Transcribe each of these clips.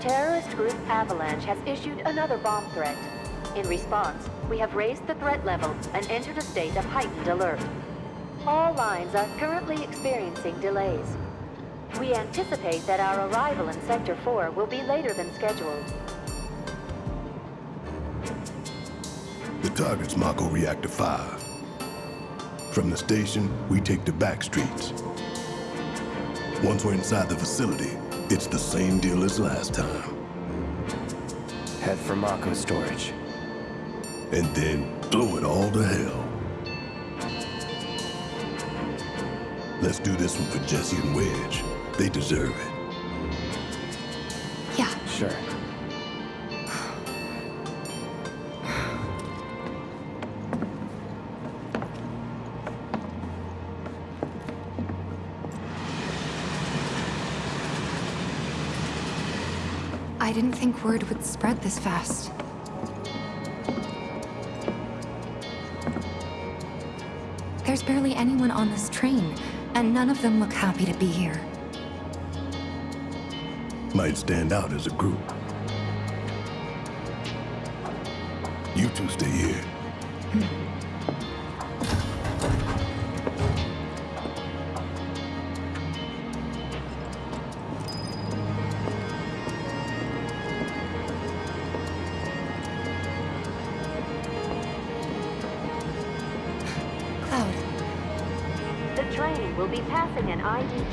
terrorist group Avalanche has issued another bomb threat. In response, we have raised the threat level and entered a state of heightened alert. All lines are currently experiencing delays. We anticipate that our arrival in Sector 4 will be later than scheduled. The target's Mako Reactor 5. From the station, we take the back streets. Once we're inside the facility, it's the same deal as last time. Head for Mako storage. And then blow it all to hell. Let's do this one for Jesse and Wedge. They deserve it. Yeah. Sure. I didn't think word would spread this fast. There's barely anyone on this train, and none of them look happy to be here. Might stand out as a group. You two stay here. Hmm.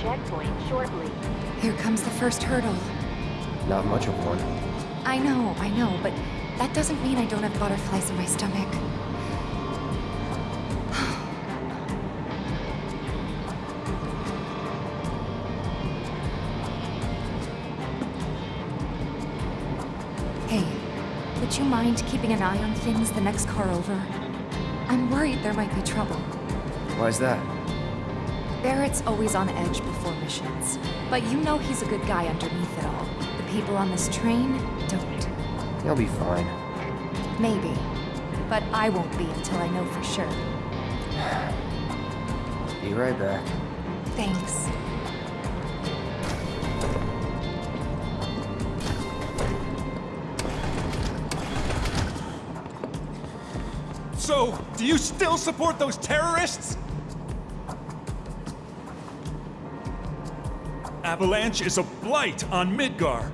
Checkpoint shortly. here comes the first hurdle. Not much of one. I know, I know, but that doesn't mean I don't have butterflies in my stomach. hey, would you mind keeping an eye on things the next car over? I'm worried there might be trouble. Why's that? Barret's always on edge before missions, but you know he's a good guy underneath it all. The people on this train don't. He'll be fine. Maybe. But I won't be until I know for sure. Be right back. Thanks. So, do you still support those terrorists? Avalanche is a blight on Midgar.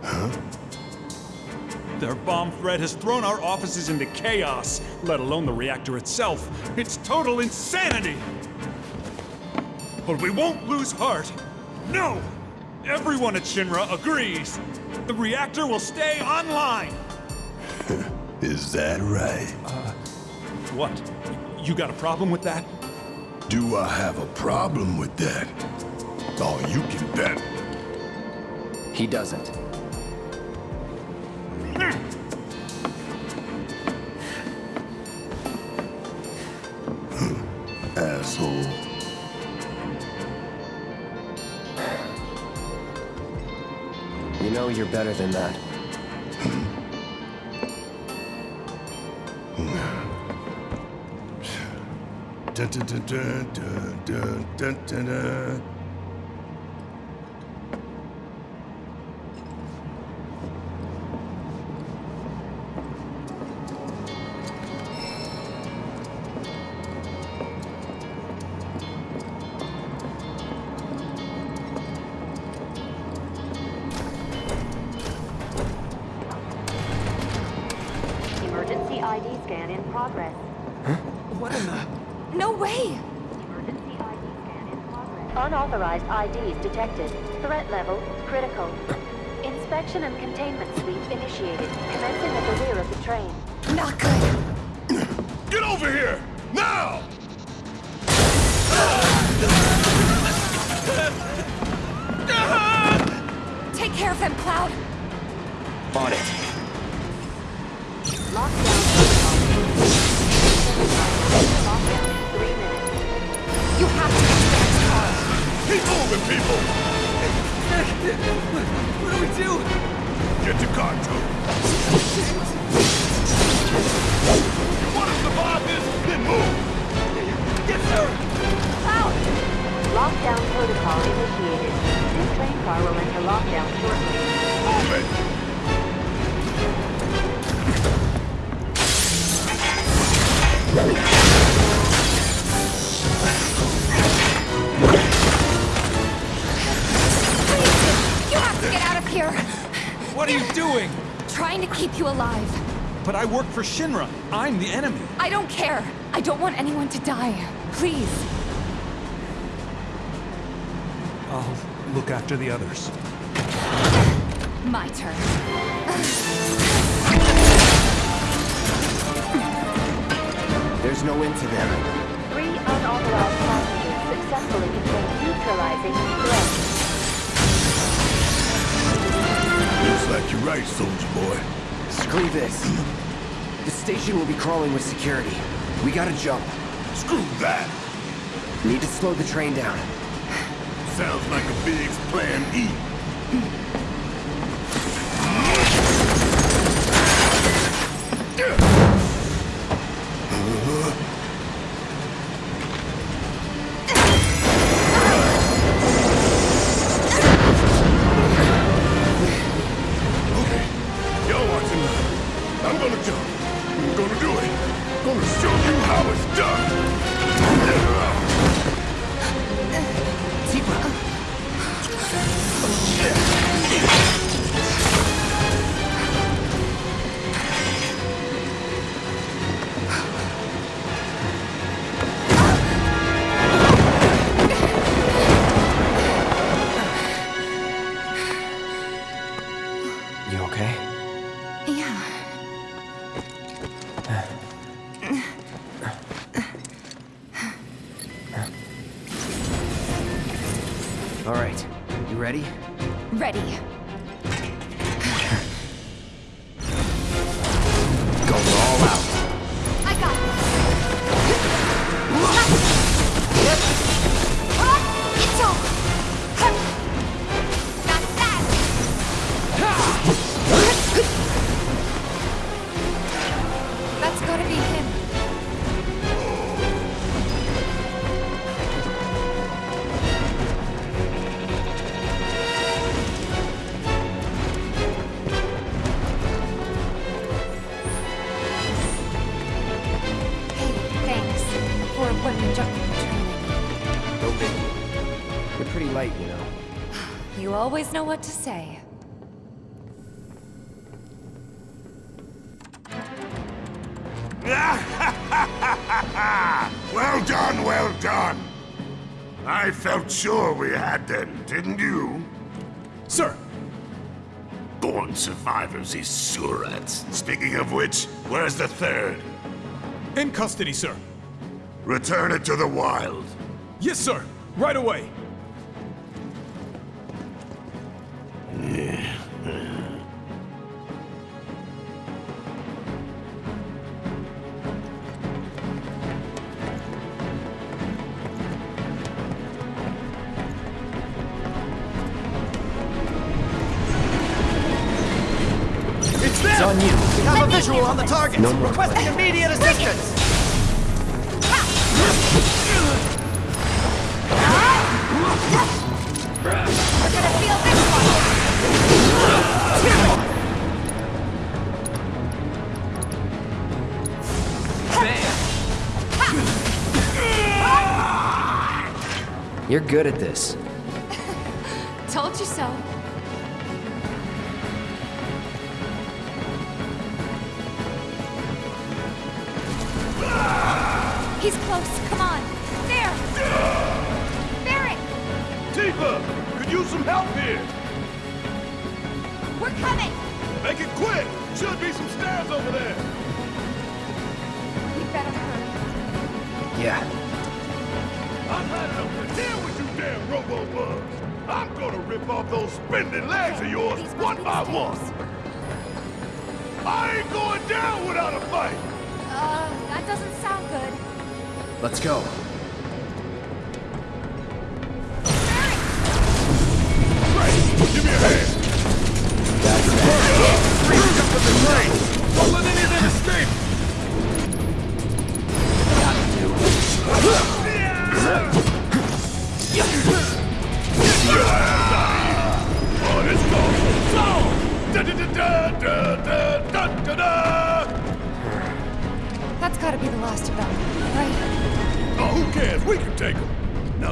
Huh? Their bomb threat has thrown our offices into chaos, let alone the reactor itself. It's total insanity! But we won't lose heart. No! Everyone at Shinra agrees. The reactor will stay online. Is that right? Uh, what? You got a problem with that? Do I have a problem with that? Oh, you can bet. He doesn't. Hmm. Asshole. You know you're better than that. Hmm. Hmm. Da da da da da da da da. On it. Work for Shinra. I'm the enemy. I don't care. I don't want anyone to die. Please. I'll look after the others. My turn. There's no end to them. Three unauthorized passengers successfully contained neutralizing threat. Looks like you're right, soldier boy. Screw this. Station will be crawling with security. We gotta jump. Screw that. Need to slow the train down. Sounds like a big plan E. Okay. Y'all watching. I'm gonna jump. I'm gonna do it. I'm Gonna show you how it's done. Tifa! What to say. Well done, well done. I felt sure we had them, didn't you? Sir, Born survivors, these surats. Speaking of which, where's the third? in custody, sir. Return it to the wild. Yes, sir. Right away. On the target. No more Requesting play. immediate assistance. We're gonna feel this one! You're good at this. He's close. Come on. There. Barret, Tifa, could use some help here. we're coming. Make it quick. Should be some stairs over there. We better hurry. Yeah. I've had enough to deal with you damn robo-bugs. I'm gonna rip off those spindly legs of yours These must one be by the one. stairs. I ain't going down without a fight. Uh, that doesn't sound good. Let's go.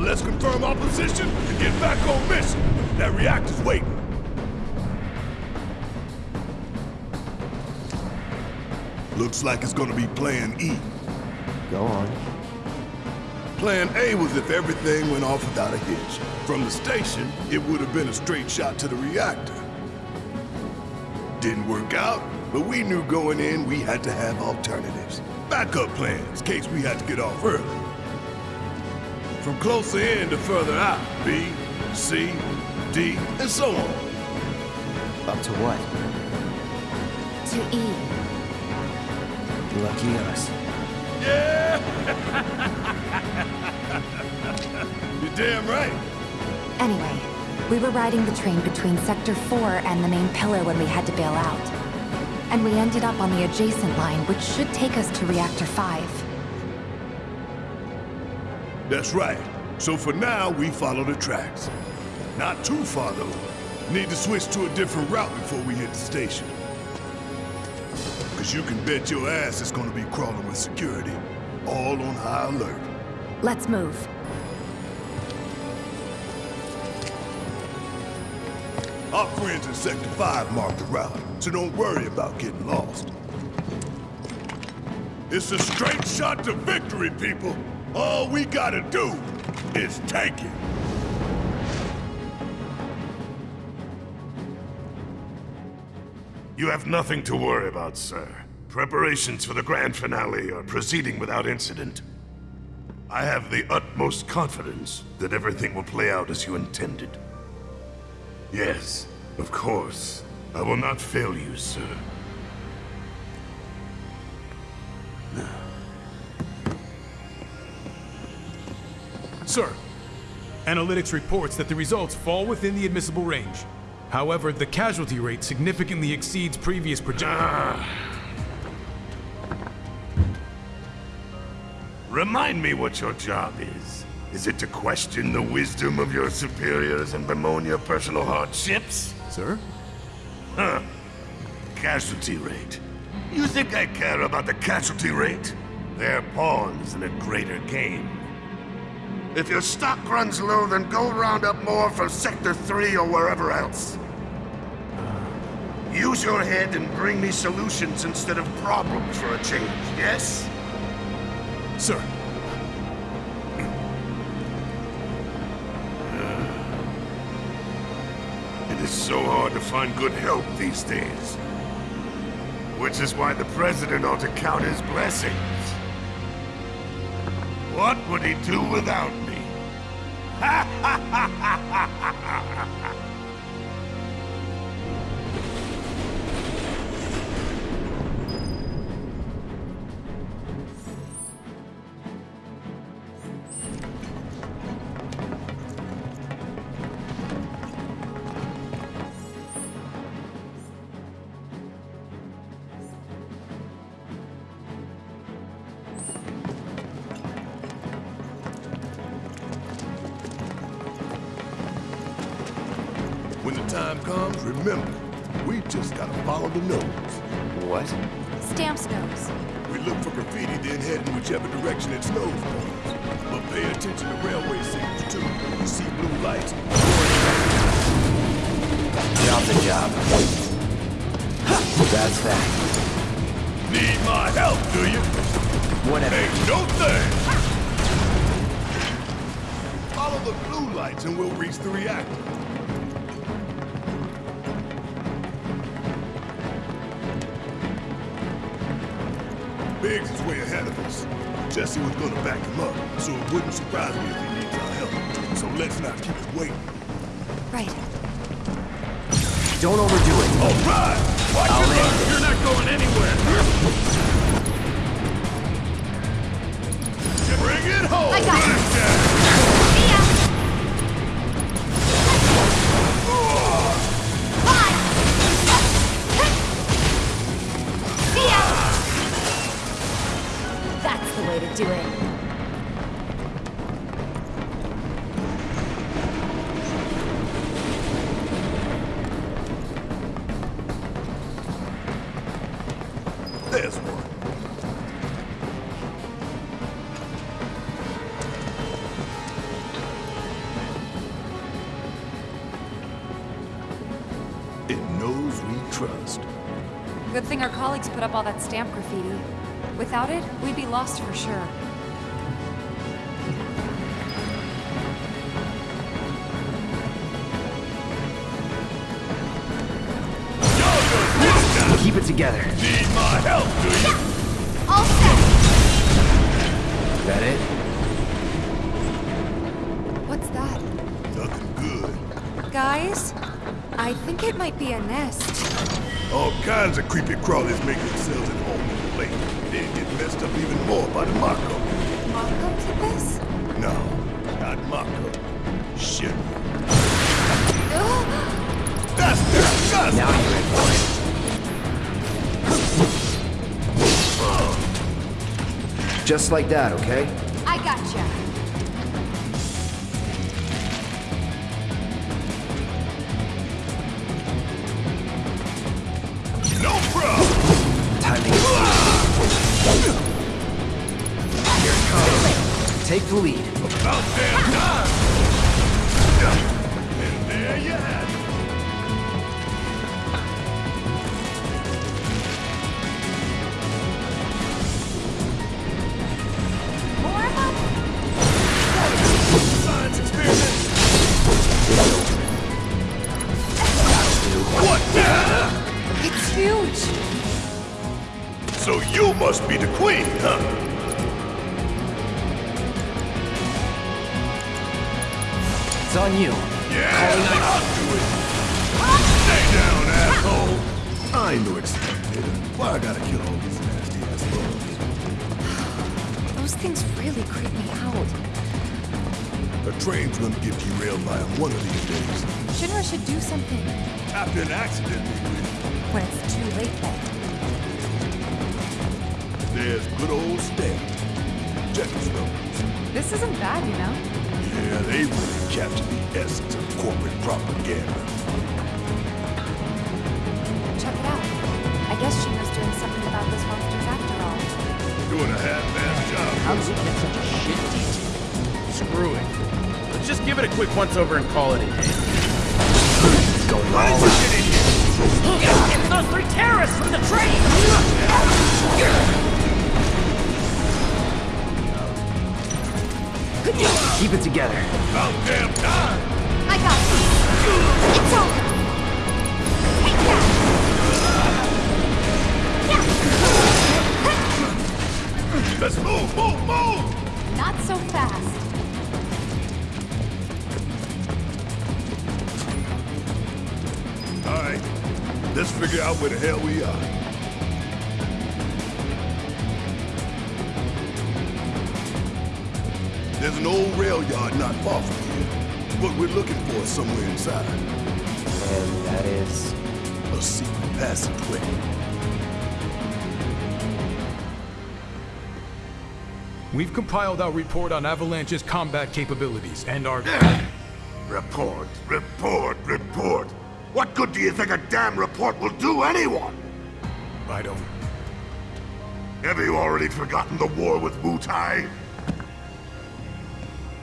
Now let's confirm our position and get back on mission. That reactor's waiting. Looks like it's gonna be Plan E. Go on. Plan A was if everything went off without a hitch. From the station, it would have been a straight shot to the reactor. Didn't work out, but we knew going in we had to have alternatives. Backup plans, in case we had to get off early. From closer in to further out, B, C, D, and so on. Up to what? To E. Lucky us. Yeah! You're damn right. Anyway, we were riding the train between Sector 4 and the main pillar when we had to bail out. And we ended up on the adjacent line, which should take us to Reactor 5. That's right. So for now, we follow the tracks. Not too far, though. Need to switch to a different route before we hit the station. Cause you can bet your ass it's gonna be crawling with security. All on high alert. Let's move. Our friends in Sector 5 marked the route, so don't worry about getting lost. It's a straight shot to victory, people! All we gotta do is take it! You have nothing to worry about, sir. Preparations for the grand finale are proceeding without incident. I have the utmost confidence that everything will play out as you intended. Yes, of course. I will not fail you, sir. Sir, analytics reports that the results fall within the admissible range. However, the casualty rate significantly exceeds previous projections. Remind me what your job is. Is it to question the wisdom of your superiors and bemoan your personal hardships? Sir? Huh. Casualty rate. You think I care about the casualty rate? They're pawns in a greater game. If your stock runs low, then go round up more from Sector 3 or wherever else. Use your head and bring me solutions instead of problems for a change, yes? Sir, It is so hard to find good help these days. Which is why the President ought to count his blessings. What would he do without me? When the time comes, remember, we just gotta follow the nose. What? Stamps nose. We look for graffiti, then head in whichever direction its nose points. But pay attention to railway signals, too. You see blue lights, Job's a job. That's that. Need my help, do you? Whatever. Ain't no thing! Follow the blue lights and we'll reach the reactor. Biggs is way ahead of us. Jesse was gonna back him up, so it wouldn't surprise me if he needs our help. So let's not keep it waiting. Right. Don't overdo it. All right! Watch I'll thing our put up all that stamp graffiti. Without it, we'd be lost for sure. Keep it together. Need my help, do you? All set! That it? What's that? Nothing good. Guys? I think it might be a nest. All kinds of creepy crawlies make themselves at home in the lake. They get messed up even more by the Mako. Mako did this? No, not Mako. Shit. That's disgusting! Now you're in for it. Just like that, okay? I gotcha. Take the lead. About damn time! And there you have it. What the? It's huge! So you must be the queen, huh? It's on you. Yeah, I'll do it! Stay down, asshole! I ain't no exterminator. Why I gotta kill all these nasty ass bugs? Those things really creep me out. The train's gonna get derailed by 'em one of these days. Shinra should do something. After an accident, they. When it's too late then. There's good old Stamp. Check his numbers. This isn't bad, you know? Yeah, they really captured the essence of corporate propaganda. Check it out. I guess Shinra's doing something about those monsters after all. Doing a half-assed job. How does it get such a shit detail? Screw it. Let's just give it a quick once-over and call it a day. Going all out. It's those three terrorists from the train! Keep it together. About damn time! I got this! It's over! Let's move, move, move! Not so fast. All right, let's figure out where the hell we are. There's an old rail yard not far from here. What we're looking for is somewhere inside. And that is... A secret passageway. We've compiled our report on Avalanche's combat capabilities and our... Report, report, report. What good do you think a damn report will do anyone? I don't... Have you already forgotten the war with Wutai?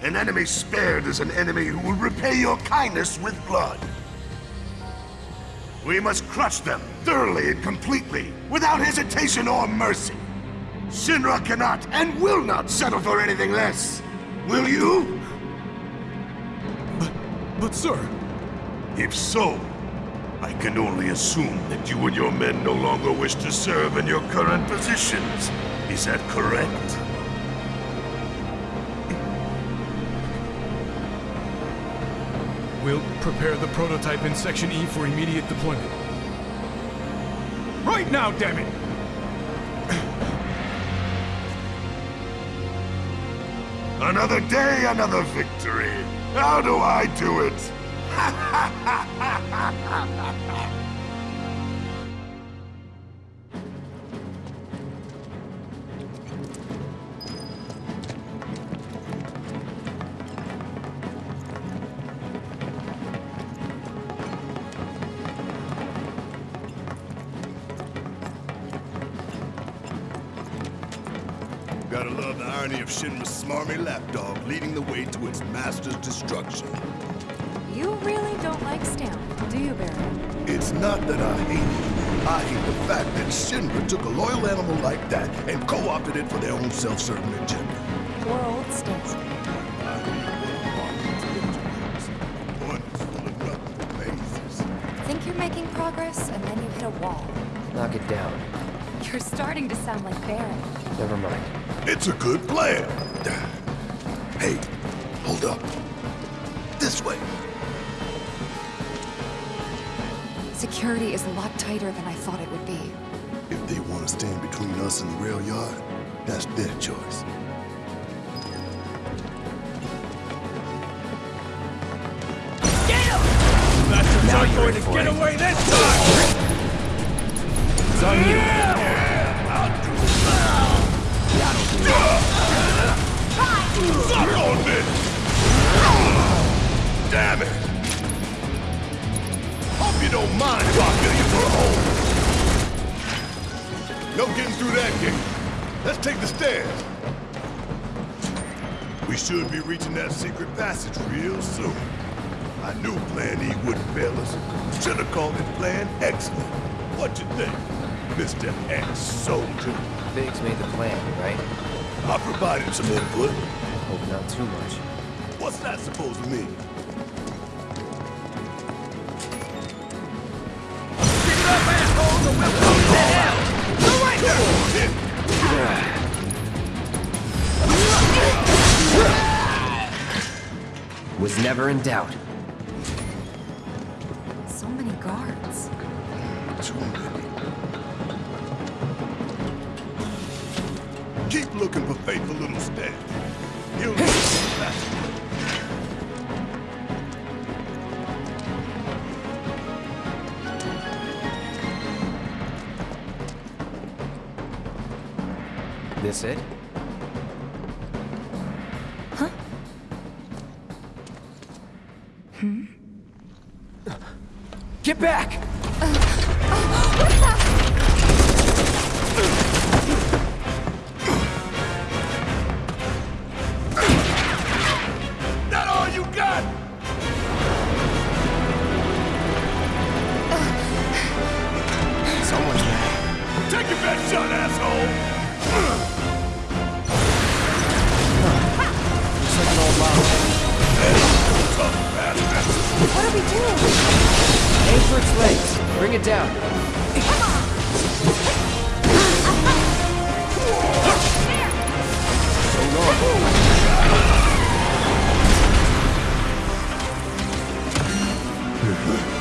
An enemy spared is an enemy who will repay your kindness with blood. We must crush them thoroughly and completely, without hesitation or mercy. Shinra cannot and will not settle for anything less. Will you? But but sir... If so, I can only assume that you and your men no longer wish to serve in your current positions. Is that correct? We'll prepare the prototype in Section E for immediate deployment. Right now, damn it! Another day, another victory. How do I do it? Gotta love the irony of Shinra's smarmy lapdog leading the way to its master's destruction. You really don't like Stamp, do you, Barret? It's not that I hate it. I hate the fact that Shinra took a loyal animal like that and co-opted it for their own self-serving agenda. Poor old Stinks. One full of nothing mazes. Think you're making progress, and then you hit a wall. Knock it down. You're starting to sound like Barret. Never mind. It's a good plan. Hey, hold up. This way. Security is a lot tighter than I thought it would be. If they want to stand between us and the rail yard, that's their choice. That's Now not you're going to get away this time! It's on you. Suck on this! Damn it! Hope you don't mind if you for a hole. No getting through that gate. Let's take the stairs. We should be reaching that secret passage real soon. I knew Plan E wouldn't fail us. Should have called it Plan Excellent. What you think, Mr. Ex-Soldier? Biggs made the plan, right? I provided some input. Hope not too much. What's that supposed to mean? Was never in doubt. Mad. Take your best shot, asshole! Looks like an old model. Tough bastard. What are we doing? Aim for its legs. Bring it down. Come on! So long.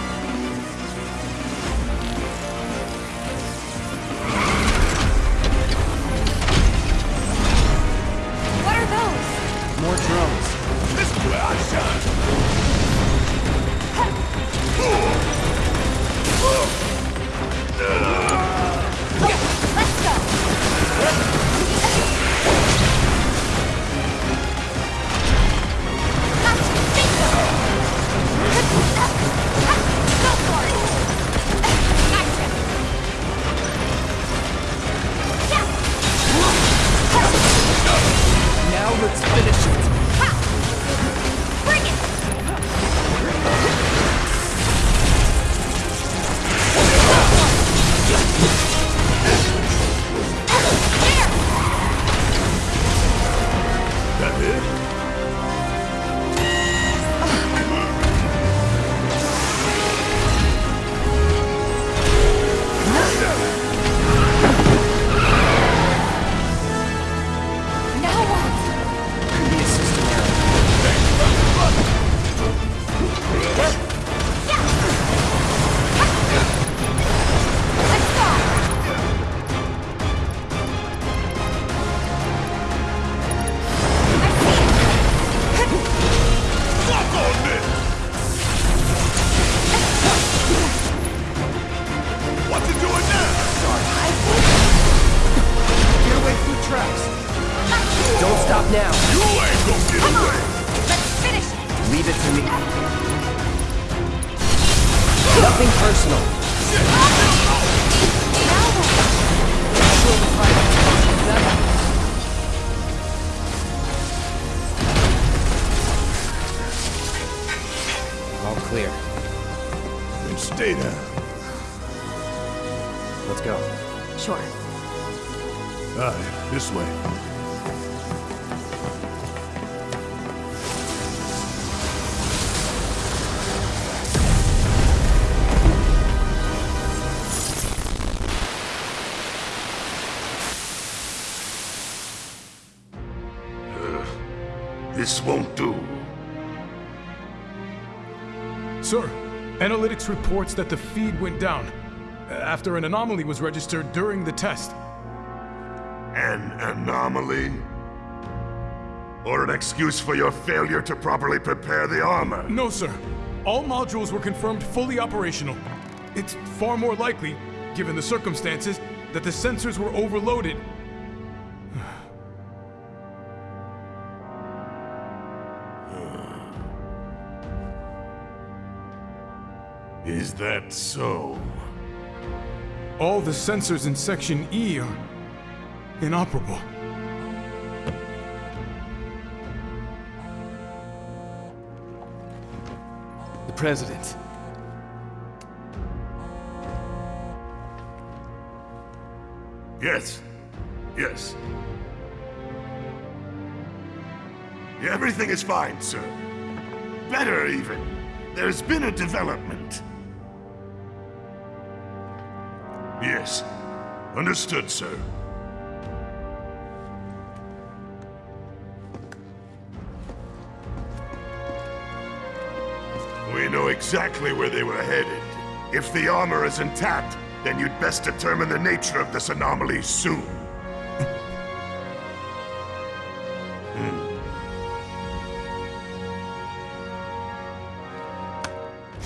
This won't do. Sir, analytics reports that the feed went down uh, after an anomaly was registered during the test. An anomaly? Or an excuse for your failure to properly prepare the armor? No, sir. All modules were confirmed fully operational. It's far more likely, given the circumstances, that the sensors were overloaded. That so? All the sensors in Section E are inoperable. The President. Yes. Yes. Everything is fine, sir. Better, even. There's been a development. Understood, sir. We know exactly where they were headed. If the armor is intact, then you'd best determine the nature of this anomaly soon. Hmm.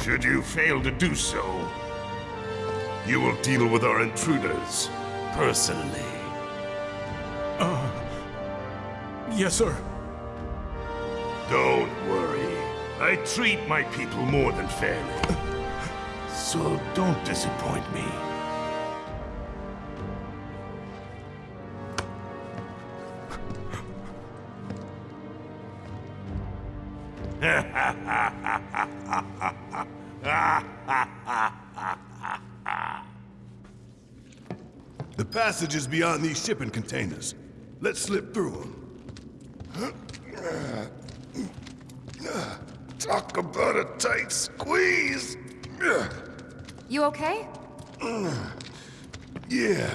Should you fail to do so, you will deal with our intruders personally. Uh, yes, sir. Don't worry. I treat my people more than fairly. So don't disappoint me. The passage is beyond these shipping containers. Let's slip through them. Talk about a tight squeeze. You okay? Yeah.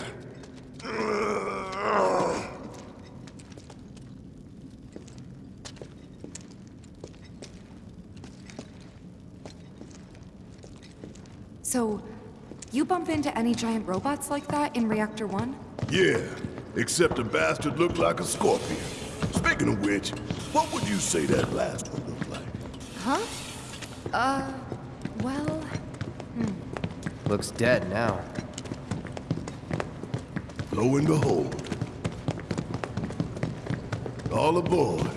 So, you bump into any giant robots like that in Reactor 1? Yeah, except the bastard looked like a scorpion. Speaking of which, what would you say that last one looked like? Huh? Uh, well, Looks dead now. Lo and behold. All aboard.